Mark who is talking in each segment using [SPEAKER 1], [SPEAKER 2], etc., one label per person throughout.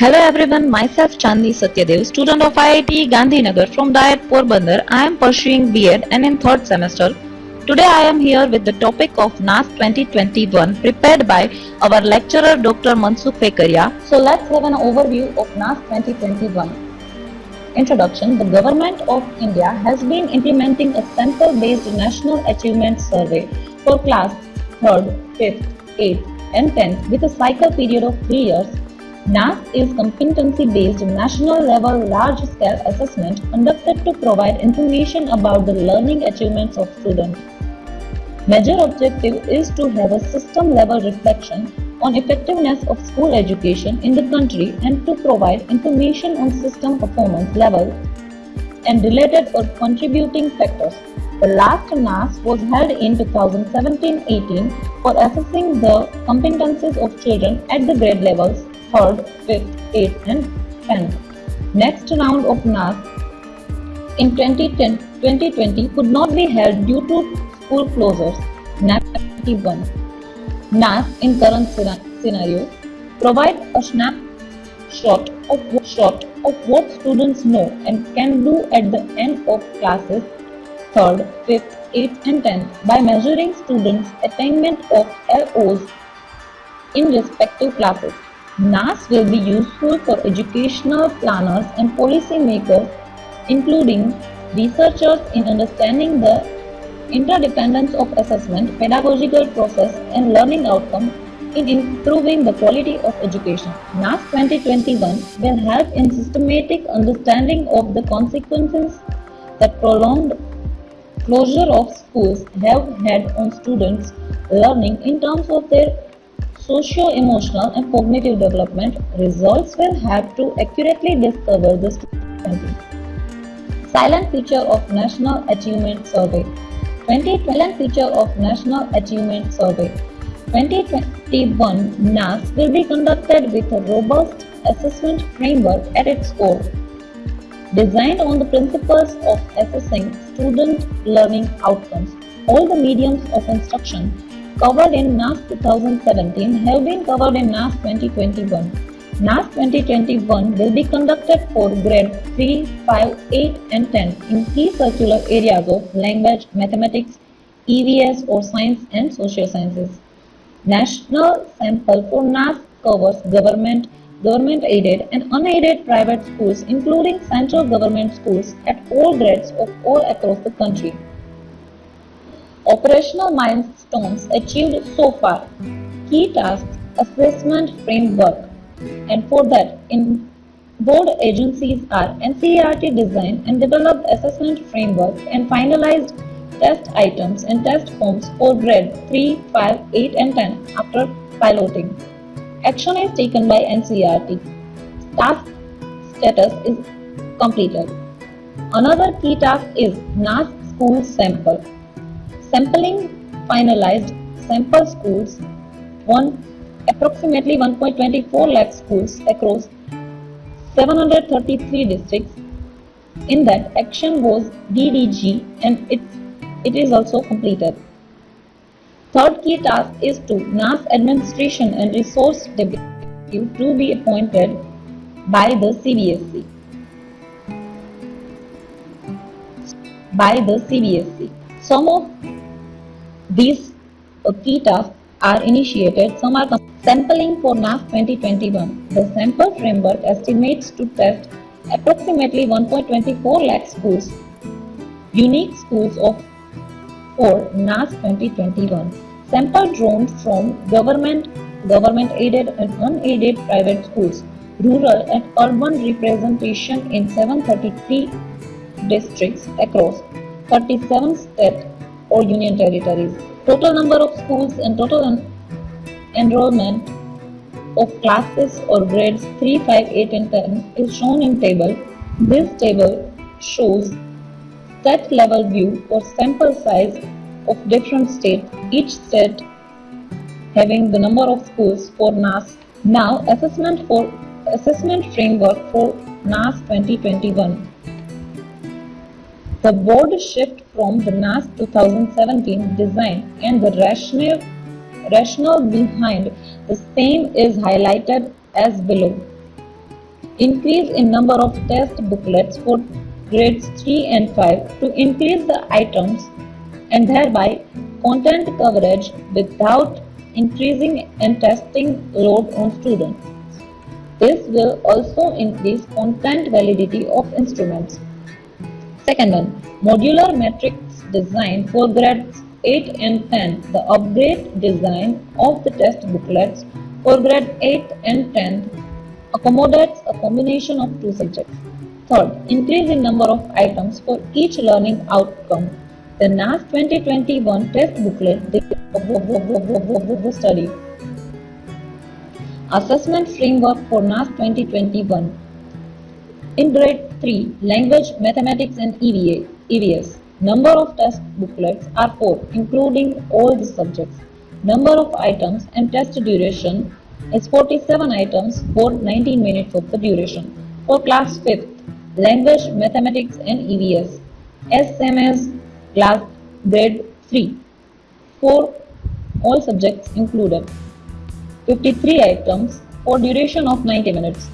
[SPEAKER 1] Hello everyone, myself Chandni Satyadev, student of IIT Gandhinagar from Diet Porbandar. I am pursuing B.Ed and in third semester. Today I am here with the topic of NAS 2021 prepared by our lecturer Dr. Mansukh Fekaria. So let's have an overview of NAS 2021. Introduction The Government of India has been implementing a sample based National Achievement Survey for class 3rd, 5th, 8th, and 10th with a cycle period of 3 years. NAS is competency based national level large scale assessment conducted to provide information about the learning achievements of students. Major objective is to have a system level reflection on effectiveness of school education in the country and to provide information on system performance level and related or contributing factors. The last NAS was held in 2017-18 for assessing the competencies of children at the grade levels 3rd, 5th, 8th and 10th. Next round of NAS in 2010, 2020 could not be held due to school closures. NAS 21. NAS in current scenario provides a snapshot of shot of what students know and can do at the end of classes 3rd, 5th, 8th and 10th by measuring students' attainment of LOs in respective classes. NAS will be useful for educational planners and policy makers, including researchers in understanding the interdependence of assessment, pedagogical process and learning outcome in improving the quality of education. NAS 2021 will help in systematic understanding of the consequences that prolonged closure of schools have had on students' learning in terms of their socio-emotional and cognitive development, results will have to accurately discover student. Silent feature of National Achievement Survey 2012 feature of National Achievement Survey 2021 NAS will be conducted with a robust assessment framework at its core. Designed on the principles of assessing student learning outcomes, all the mediums of instruction covered in NAS 2017 have been covered in NAS 2021. NAS 2021 will be conducted for grade 3, 5, 8 and 10 in key curricular areas of language, mathematics, EVS or science and social sciences. National sample for NAS covers government, government-aided and unaided private schools including central government schools at all grades of all across the country. Operational milestones achieved so far. Key tasks, assessment framework. And for that, in board agencies are NCERT designed and developed assessment framework and finalized test items and test forms for grade 3, 5, 8 and 10 after piloting. Action is taken by NCERT. Task status is completed. Another key task is NAS school sample. Sampling finalized sample schools one approximately 1.24 lakh schools across 733 districts. In that, action was DDG and it, it is also completed. Third key task is to NAS administration and resource deputy to be appointed by the CBSE. By the CBSE. Some of these uh, key tasks are initiated. Some are sampling for NAS 2021. The sample framework estimates to test approximately 1.24 lakh schools, unique schools of for NAS 2021. Sample drawn from government, government-aided and unaided private schools, rural and urban representation in 733 districts across 37 states or union territories. Total number of schools and total en enrollment of classes or grades 3, 5, 8 and 10 is shown in table. This table shows state level view or sample size of different states, each state having the number of schools for NAS. Now assessment for assessment framework for NAS 2021. The board shift from the NAS 2017 design and the rationale, rationale behind the same is highlighted as below. Increase in number of test booklets for grades 3 and 5 to increase the items and thereby content coverage without increasing and testing load on students. This will also increase content validity of instruments. Second one, modular matrix design for grades 8 and 10. The upgrade design of the test booklets for grade 8 and 10 accommodates a combination of two subjects. Third, increase in number of items for each learning outcome. The NAS 2021 test booklet study. Assessment framework for NAS 2021. In grade 3, language, mathematics and EVA, EVS. Number of test booklets are 4, including all the subjects. Number of items and test duration is 47 items for 19 minutes of the duration. For class 5th, language, mathematics and EVS, SMS class grade 3, for all subjects included. 53 items for duration of 90 minutes.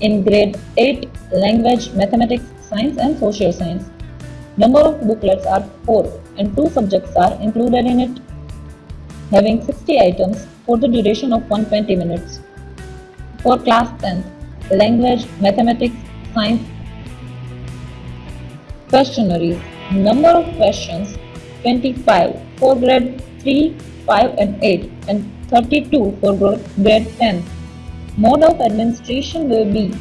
[SPEAKER 1] In grade 8, language, mathematics, science and social science. Number of booklets are 4 and 2 subjects are included in it having 60 items for the duration of 120 minutes. For class 10, language, mathematics, science, questionnaires. Number of questions 25 for grade 3, 5 and 8 and 32 for grade 10. Mode of administration will be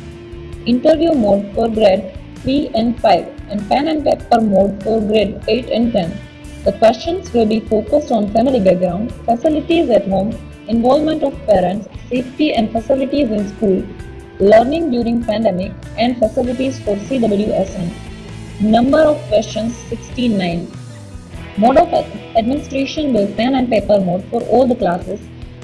[SPEAKER 1] interview mode for grade 3 and 5 and pen and paper mode for grade 8 and 10. The questions will be focused on family background, facilities at home, involvement of parents, safety and facilities in school, learning during pandemic and facilities for CWSN. Number of questions 69. Mode of administration will pen and paper mode for all the classes.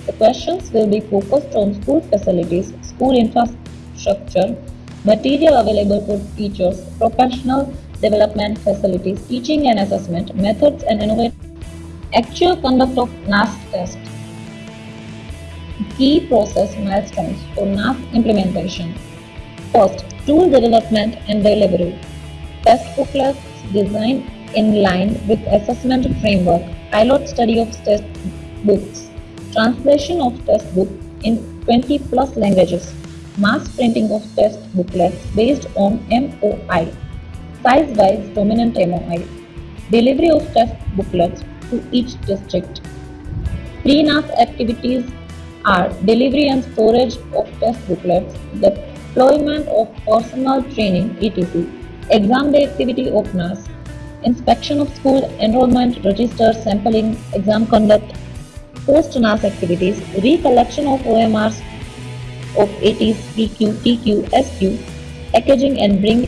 [SPEAKER 1] The questions will be focused on school facilities, school infrastructure, material available for teachers, professional development facilities, teaching and assessment, methods and innovation. Actual conduct of NAS test. Key process milestones for NAS implementation. First, tool development and delivery. Test booklets designed in line with assessment framework. Pilot study of test books. Translation of test book in 20 plus languages. Mass printing of test booklets based on MOI size-wise dominant MOI, delivery of test booklets to each district. Pre-NAS activities are delivery and storage of test booklets, deployment of personal training etc., exam day activity of NAS, inspection of school enrollment register sampling, exam conduct, post-NAS activities, recollection of OMRs of ATs, PQ, TQ, SQ, packaging and bring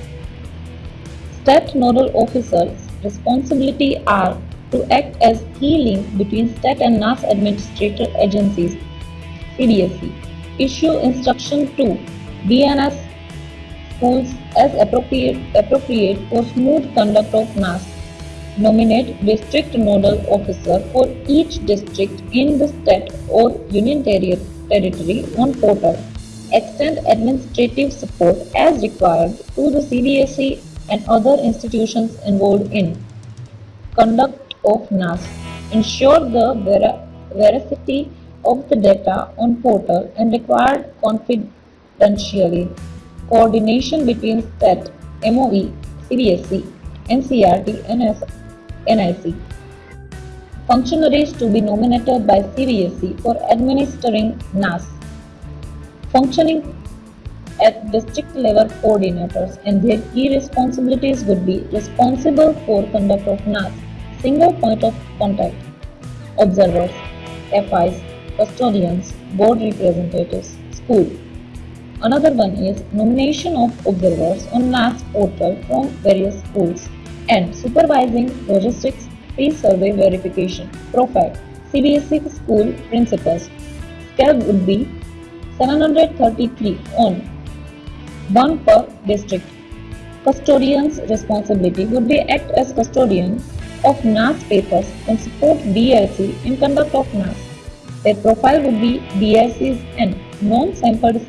[SPEAKER 1] STAT nodal officers' responsibility are to act as key link between STAT and NAS administrator agencies, CBSE. Issue Instruction to DNS schools as appropriate, appropriate for smooth conduct of NAS. Nominate district nodal officer for each district in the state or union territory on portal. Extend administrative support as required to the CBSE and other institutions involved in conduct of NAS, ensure the ver veracity of the data on portal and required confidentially coordination between STAT, MOE, CBSE, NCERT and NIC. Functionaries to be nominated by CBSE for administering NAS. Functioning at district level coordinators and their key responsibilities would be responsible for conduct of NAS, single point of contact, observers, FIs, custodians, board representatives, school. Another one is nomination of observers on NAS portal from various schools and supervising logistics pre-survey verification, profile, CBSE school principals. Scale would be 733 on one per district. Custodian's responsibility would be act as custodian of NAS papers and support DIC in conduct of NAS. Their profile would be DIC's and non-sampled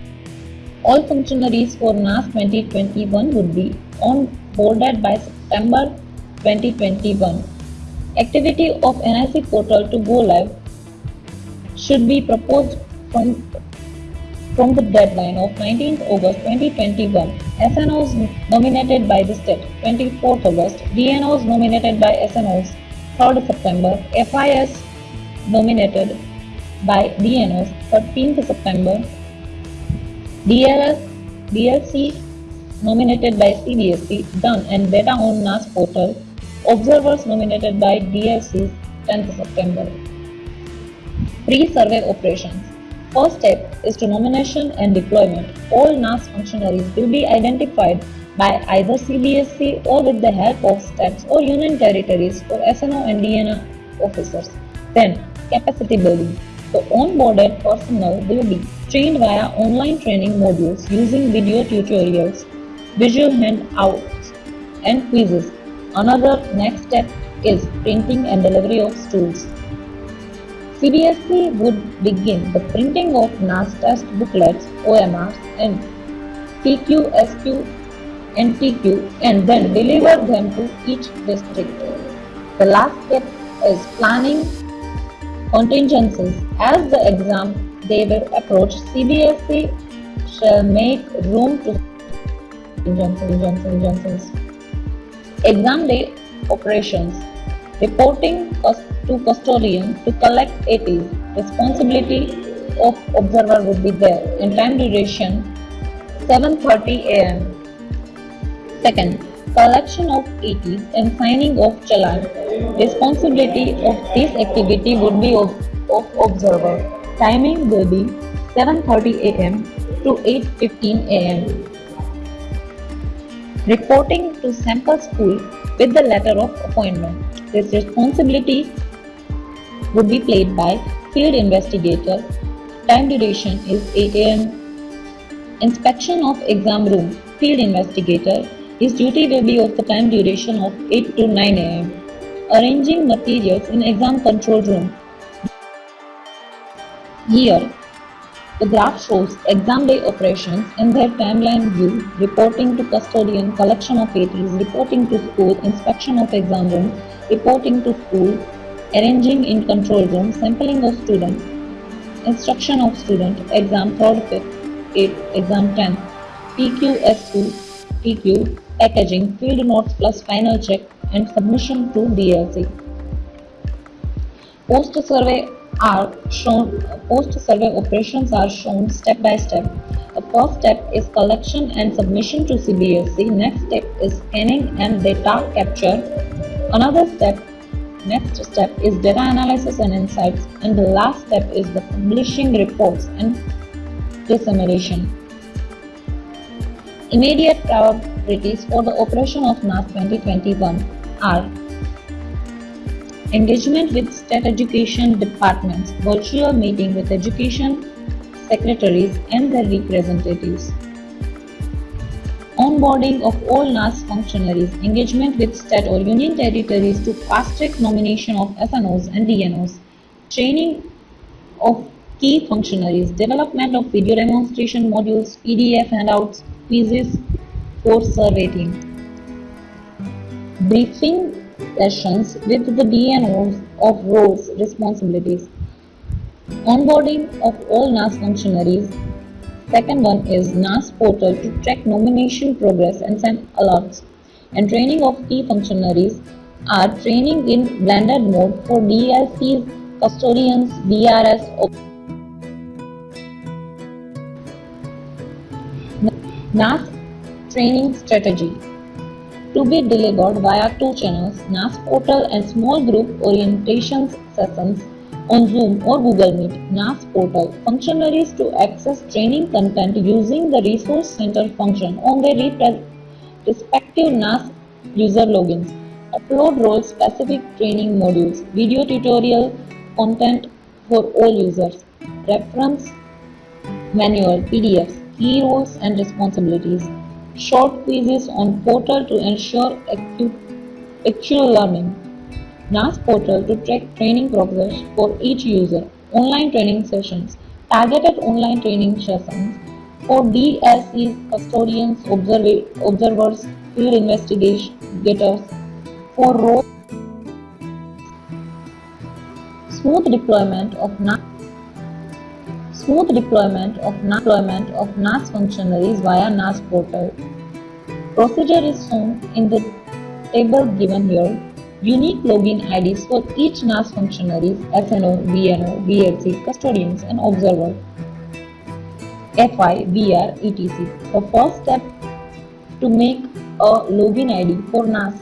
[SPEAKER 1] All functionaries for NAS 2021 would be onboarded by September 2021. Activity of NIC portal to go live should be proposed from, from the deadline of 19th August 2021. SNOs nominated by the state 24th August, DNOs nominated by SNOs 3rd September, FIS nominated by DNOs 13th September, DLS, DLC nominated by CBSE done and data on NAS portal, observers nominated by DLCs 10th September. Pre-survey operations. First step is to nomination and deployment. All NAS functionaries will be identified by either CBSE or with the help of states or union territories for SNO and DNO officers. Then, capacity building. The onboarded personnel will be trained via online training modules using video tutorials, visual handouts, and quizzes. Another next step is printing and delivery of stools. CBSE would begin the printing of NAS test booklets, OMRs, and PQSQ and TQ and then deliver them to each district. The last step is planning contingencies. As the exam day will approach, CBSE shall make room to contingencies. Exam day operations. Reporting to custodian to collect ATs. Responsibility of observer would be there. In time duration 7.30 am. Second, collection of ATs and signing of challan Responsibility of this activity would be of, of observer. Timing will be 7.30 am to 8.15 am. Reporting to sample school with the letter of appointment. This responsibility would be played by field investigator. Time duration is 8 am. Inspection of exam room. Field investigator. His duty will be of the time duration of 8 to 9 am arranging materials in exam control room. Here, the graph shows exam day operations in their timeline view, reporting to custodian, collection of ATs, reporting to school, inspection of exam room, reporting to school, arranging in control room, sampling of students, instruction of student, exam 3rd, 5th, 8th, exam 10th, PQ, SQ, TQ, packaging, field notes plus final check, and submission to DLC. Post-survey are shown, post-survey operations are shown step by step. The first step is collection and submission to CBSE. Next step is scanning and data capture. Another step, next step is data analysis and insights. And the last step is the publishing reports and dissemination. Immediate priorities for the operation of NAS 2021 are engagement with state education departments, virtual meeting with education secretaries and their representatives, onboarding of all NAS functionaries, engagement with state or union territories to fast-track nomination of SNOs and DNOs, training of key functionaries, development of video demonstration modules, PDF handouts, quizzes for survey team. Briefing sessions with the DNOs of roles responsibilities. Onboarding of all NAS functionaries. Second one is NAS portal to track nomination progress and send alerts. And training of key functionaries are training in blended mode for DLCs, custodians, DRS. NAS training strategy to be delivered via two channels, NAS portal and small group orientation sessions on Zoom or Google Meet. NAS portal functionaries to access training content using the resource center function on their respective NAS user logins. Upload role specific training modules, video tutorial content for all users, reference manual, PDFs, key roles and responsibilities short quizzes on portal to ensure actual learning. NAS portal to track training progress for each user. Online training sessions. Targeted online training sessions For DSCs, custodians, observers, field investigators. For roles, smooth deployment of NAS smooth deployment of NAS, deployment of NAS functionaries via NAS portal. Procedure is shown in the table given here. Unique login IDs for each NAS functionaries SNO, DNO, DLC, custodians and observer. FI, VR, etc. The first step to make a login ID for NAS.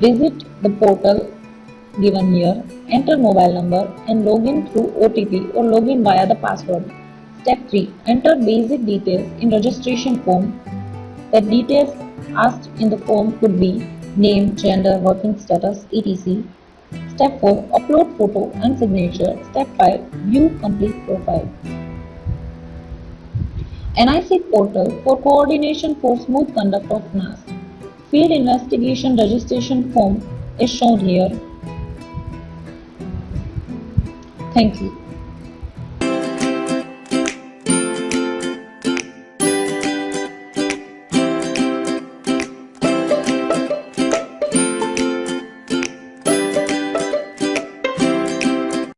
[SPEAKER 1] Visit the portal given here, enter mobile number and login through OTP or login via the password. Step 3. Enter basic details in registration form. The details asked in the form could be name, gender, working status, etc. Step 4. Upload photo and signature. Step 5. View complete profile. NIC portal for coordination for smooth conduct of NAS. Field investigation registration form is shown here. Thank you.